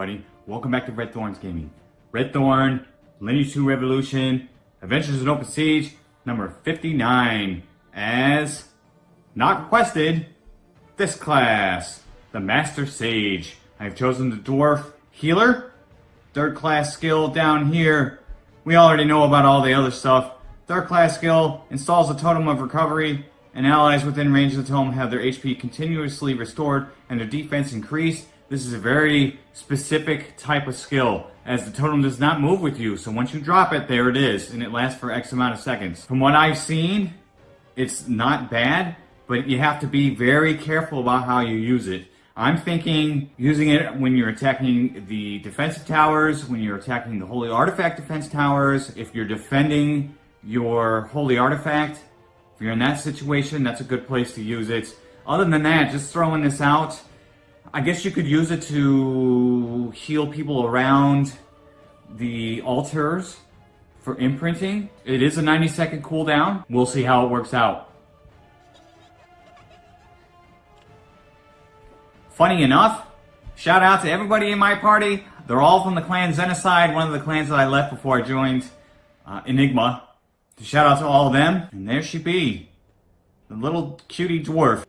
everybody? Welcome back to Red Thorns Gaming. Red Thorn, Lineage 2 Revolution, Adventures in Open Siege, number 59, as not requested, this class, the Master Sage. I've chosen the Dwarf Healer, third class skill down here. We already know about all the other stuff. Third class skill installs a totem of recovery, and allies within range of the totem have their HP continuously restored and their defense increased. This is a very specific type of skill, as the totem does not move with you, so once you drop it, there it is, and it lasts for X amount of seconds. From what I've seen, it's not bad, but you have to be very careful about how you use it. I'm thinking using it when you're attacking the defensive towers, when you're attacking the Holy Artifact defense towers, if you're defending your Holy Artifact, if you're in that situation, that's a good place to use it. Other than that, just throwing this out, I guess you could use it to heal people around the altars for imprinting. It is a 90 second cooldown. We'll see how it works out. Funny enough, shout out to everybody in my party. They're all from the clan Xenocide, one of the clans that I left before I joined uh, Enigma. Shout out to all of them. And there she be, the little cutie dwarf.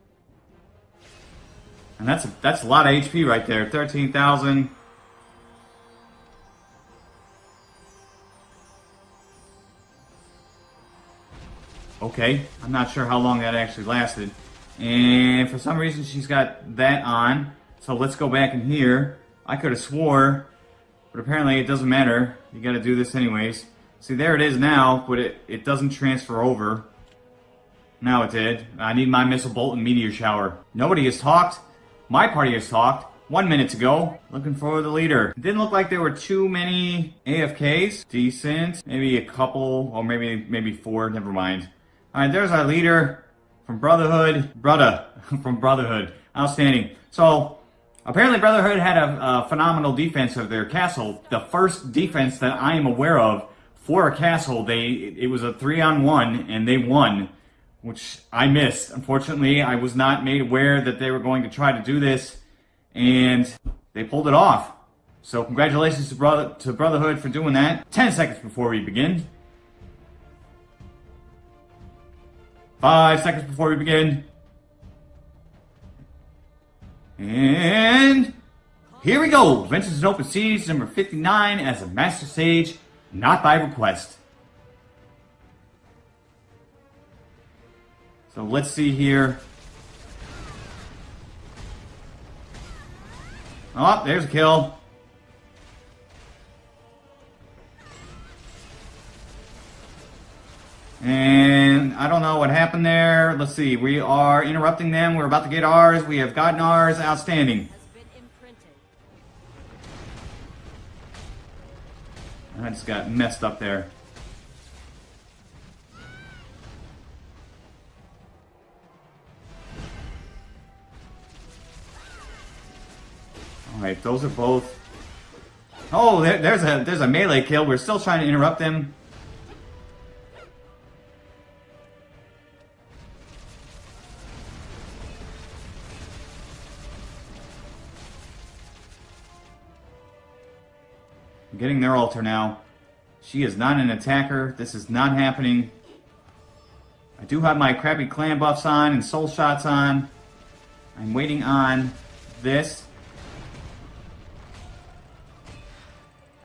And that's a, that's a lot of HP right there, 13,000. Okay, I'm not sure how long that actually lasted. And for some reason she's got that on. So let's go back in here. I could have swore, but apparently it doesn't matter. You gotta do this anyways. See, there it is now, but it, it doesn't transfer over. Now it did. I need my Missile Bolt and Meteor Shower. Nobody has talked. My party has talked. One minute to go. Looking for the leader. It didn't look like there were too many AFKs. Decent. Maybe a couple, or maybe maybe four. Never mind. Alright, there's our leader from Brotherhood. Brother. from Brotherhood. Outstanding. So, apparently Brotherhood had a, a phenomenal defense of their castle. The first defense that I am aware of for a castle, they it was a three on one, and they won which I missed. Unfortunately, I was not made aware that they were going to try to do this, and they pulled it off. So congratulations to, brother, to Brotherhood for doing that. 10 seconds before we begin. 5 seconds before we begin. And here we go. Adventures in Open Siege number 59 as a Master Sage, not by request. So let's see here. Oh, there's a kill. And I don't know what happened there. Let's see. We are interrupting them. We're about to get ours. We have gotten ours. Outstanding. I just got messed up there. Those are both... Oh, there, there's a there's a melee kill. We're still trying to interrupt them. Getting their altar now. She is not an attacker. This is not happening. I do have my crappy clan buffs on and soul shots on. I'm waiting on this.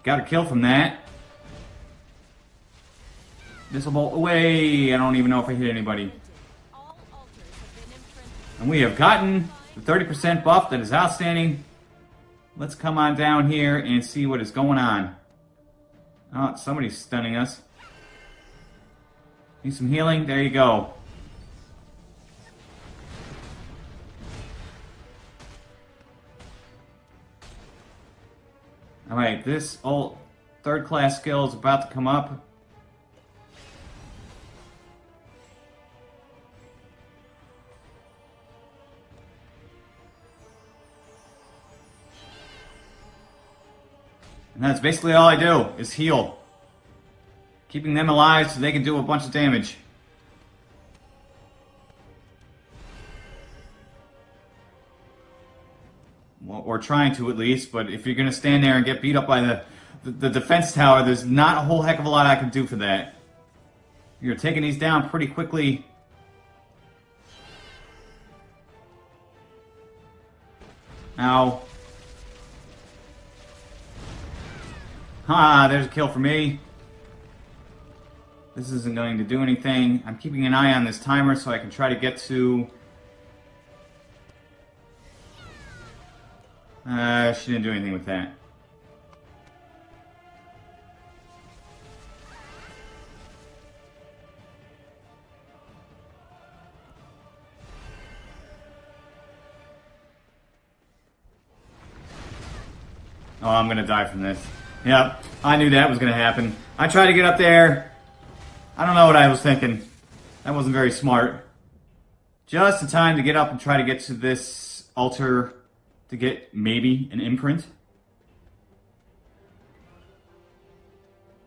Got a kill from that. Missile bolt away. I don't even know if I hit anybody. And we have gotten the 30% buff that is outstanding. Let's come on down here and see what is going on. Oh, somebody's stunning us. Need some healing? There you go. Alright, this old third class skill is about to come up. And that's basically all I do, is heal. Keeping them alive so they can do a bunch of damage. Or trying to at least, but if you're going to stand there and get beat up by the, the, the defense tower, there's not a whole heck of a lot I can do for that. You're taking these down pretty quickly. Ow. Ah, there's a kill for me. This isn't going to do anything. I'm keeping an eye on this timer so I can try to get to... Uh, she didn't do anything with that. Oh, I'm gonna die from this. Yep, I knew that was gonna happen. I tried to get up there. I don't know what I was thinking. That wasn't very smart. Just in time to get up and try to get to this altar to get maybe an imprint.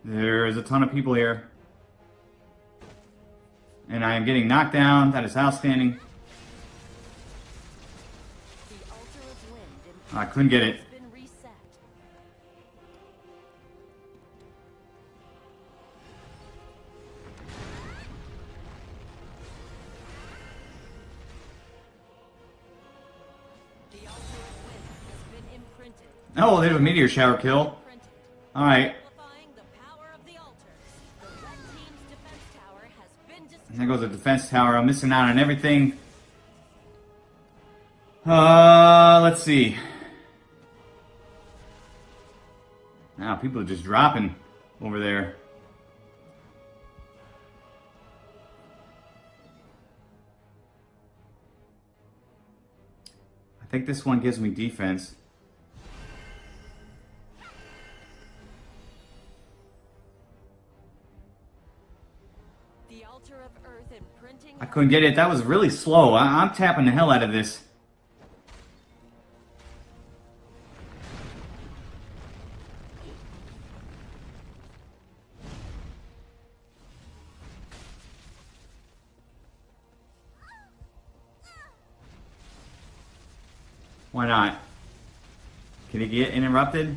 There's a ton of people here. And I am getting knocked down. That is outstanding. I couldn't get it. Oh, there's a meteor shower kill. Alright. There goes the defense tower. I'm missing out on everything. Uh, let's see. Now, people are just dropping over there. I think this one gives me defense. I couldn't get it. That was really slow. I am tapping the hell out of this. Why not? Can he get interrupted?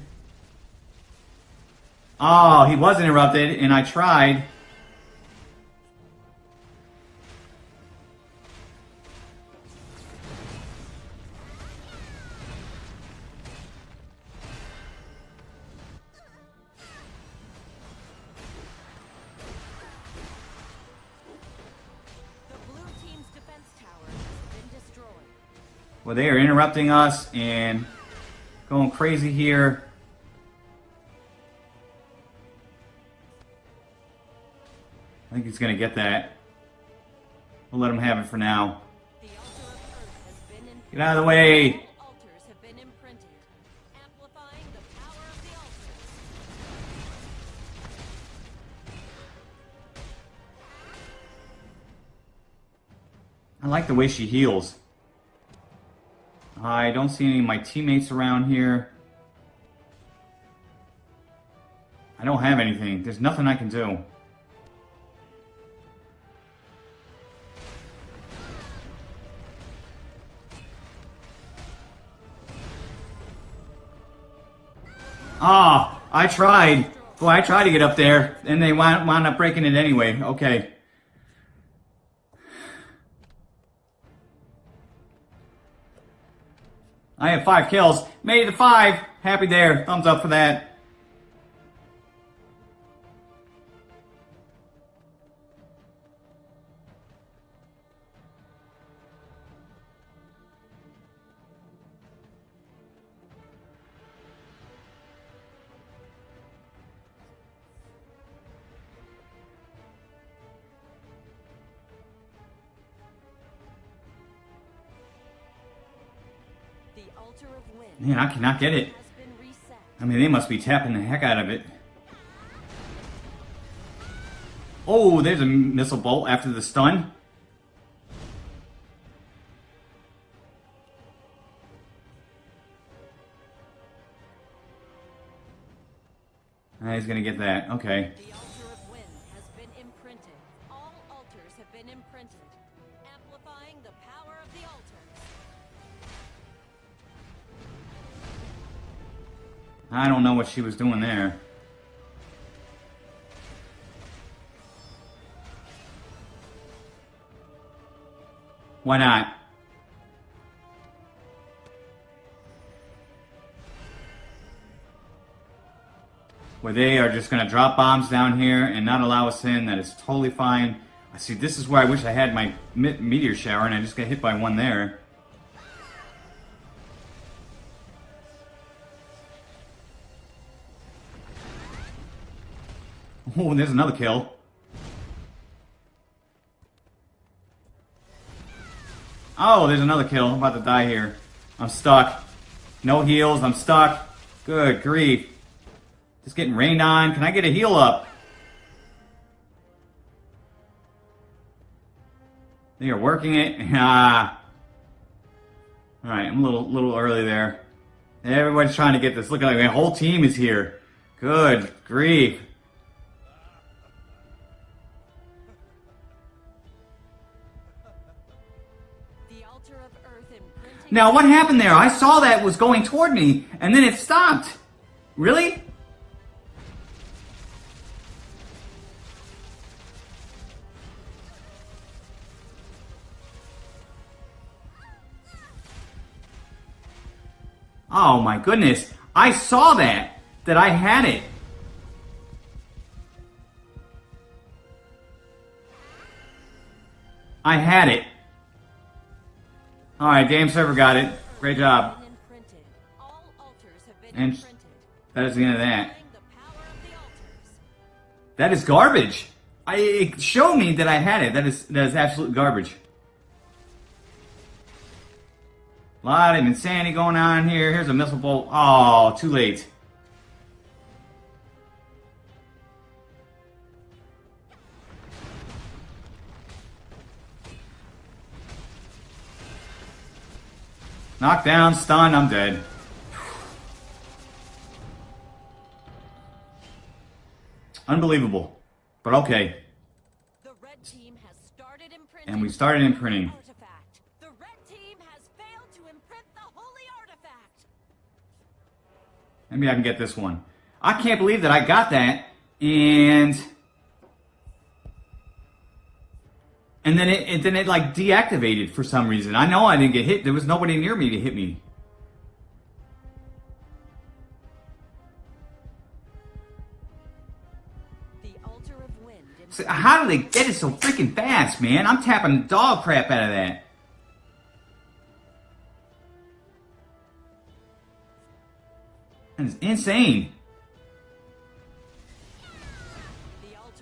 Oh, he was interrupted, and I tried. Well, they are interrupting us and going crazy here. I think he's going to get that. We'll let him have it for now. Get out of the way! I like the way she heals. I don't see any of my teammates around here. I don't have anything. There's nothing I can do. Ah, oh, I tried. Boy, I tried to get up there, and they wound, wound up breaking it anyway. Okay. I have five kills. Made it to five. Happy there. Thumbs up for that. Man, I cannot get it. I mean, they must be tapping the heck out of it. Oh, there's a missile bolt after the stun. Ah, he's gonna get that. Okay. I don't know what she was doing there. Why not? Where they are just going to drop bombs down here and not allow us in, that is totally fine. I see, this is where I wish I had my meteor shower and I just got hit by one there. Oh, there's another kill. Oh, there's another kill. I'm about to die here. I'm stuck. No heals. I'm stuck. Good grief. Just getting rained on. Can I get a heal up? They are working it. Alright, I'm a little little early there. Everybody's trying to get this. Look like my whole team is here. Good grief. Now, what happened there? I saw that was going toward me, and then it stopped. Really? Oh my goodness. I saw that, that I had it. I had it. Alright, game server got it. Great job. And that is the end of that. That is garbage. I, it showed me that I had it. That is that is absolute garbage. A lot of insanity going on here. Here's a missile bolt. Oh, too late. Knocked down, stun, I'm dead. Unbelievable. But okay. and we started imprinting. The red team has failed to imprint the holy artifact. Maybe I can get this one. I can't believe that I got that and And then it, and then it like deactivated for some reason. I know I didn't get hit. There was nobody near me to hit me. So how do they get it so freaking fast, man? I'm tapping dog crap out of that. That is insane.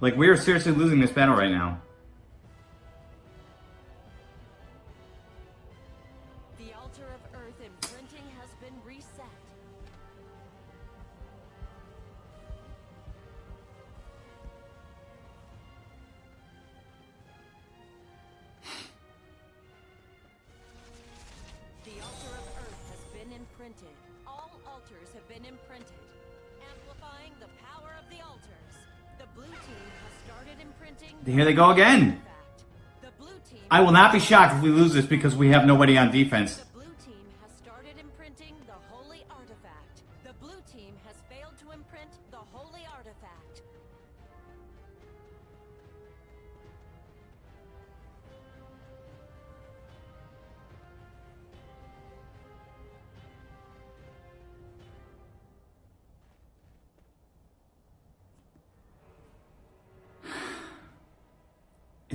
Like, we are seriously losing this battle right now. Here they go again. artifact. The blue team. I will not be shocked if we lose this because we have nobody on defense.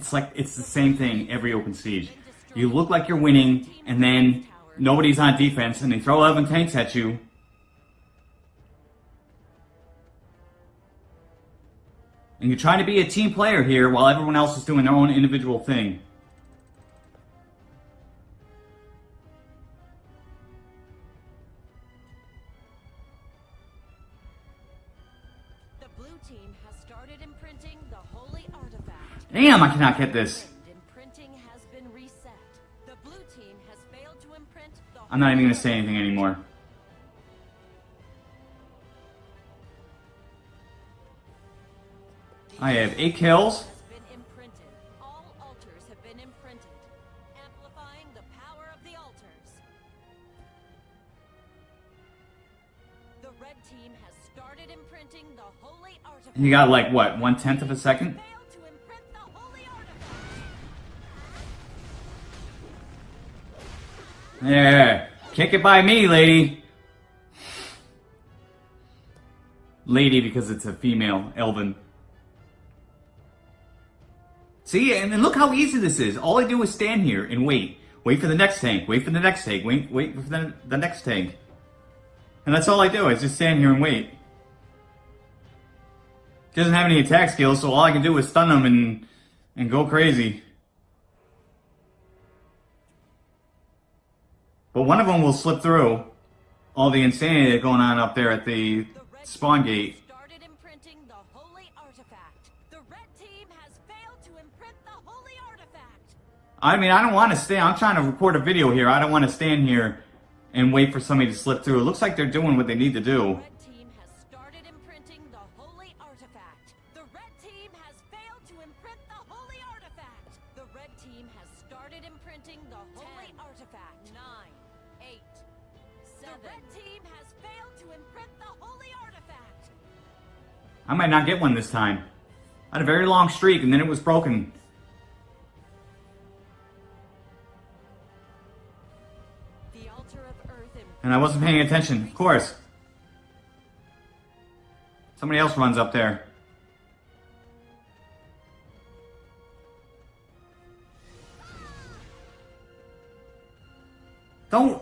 It's like it's the same thing every open siege. You look like you're winning, and then nobody's on defense, and they throw 11 tanks at you. And you're trying to be a team player here while everyone else is doing their own individual thing. Damn, I cannot get this. Imprinting has been reset. The blue team has failed to imprint the I'm not even going to say anything anymore. I have eight kills. has been imprinted. All altars have been imprinted, amplifying the power of the altars. The red team has started imprinting the holy artifact. You got like what, one tenth of a second? Yeah, kick it by me, lady. Lady because it's a female, Elven. See, and then look how easy this is. All I do is stand here and wait. Wait for the next tank, wait for the next tank, wait, wait for the, the next tank. And that's all I do, is just stand here and wait. Doesn't have any attack skills, so all I can do is stun him and, and go crazy. But one of them will slip through all the insanity that's going on up there at the The spawn gate. started imprinting the holy artifact. The red team has failed to imprint the holy artifact. I mean, I don't want to stay. I'm trying to record a video here. I don't want to stand here and wait for somebody to slip through. It looks like they're doing what they need to do. Red team has started imprinting the. The red team has failed to imprint the holy artifact. The red team has started imprinting the holy artifact. Nine, eight, seven. The red team has failed to imprint the holy artifact. I might not get one this time. I had a very long streak and then it was broken. The altar of earth And I wasn't paying attention, of course. Somebody else runs up there. Don't.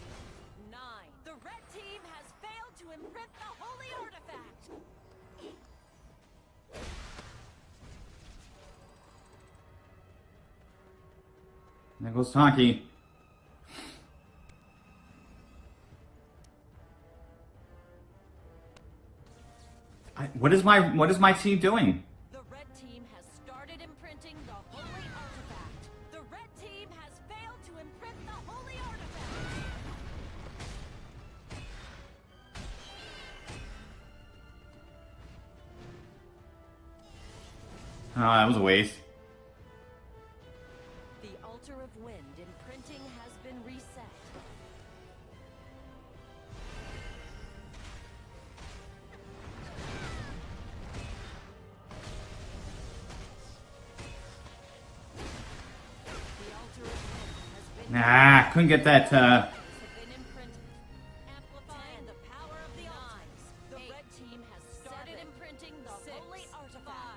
imprint the holy artifact. There goes Taki. What is my what is my team doing? Oh, that was a waste. The altar of wind imprinting has been reset. The altar of wind has been Nah, couldn't get that. Uh, have been imprinted, amplifying the power of the altars. The red team has started imprinting the holy artifact.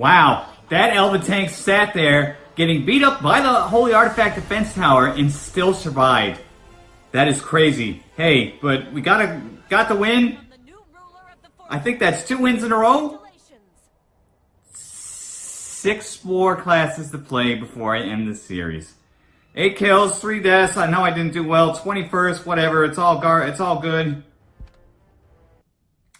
Wow, that Elven tank sat there getting beat up by the Holy Artifact defense tower and still survived. That is crazy. Hey, but we gotta got the win. From the new ruler of the I think that's two wins in a row. Six more classes to play before I end the series. Eight kills, three deaths. I know I didn't do well. 21st, whatever. It's all gar. It's all good.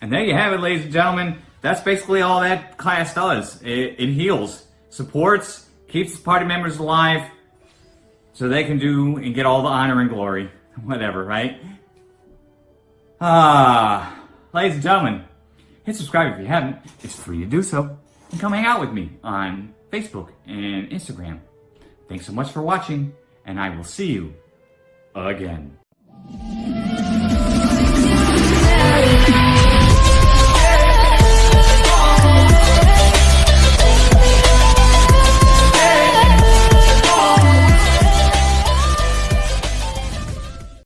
And there you have it, ladies and gentlemen. That's basically all that class does. It, it heals, supports, keeps the party members alive, so they can do and get all the honor and glory. Whatever, right? Ah, ladies and gentlemen, hit subscribe if you haven't. It's free to do so. And come hang out with me on Facebook and Instagram. Thanks so much for watching, and I will see you again.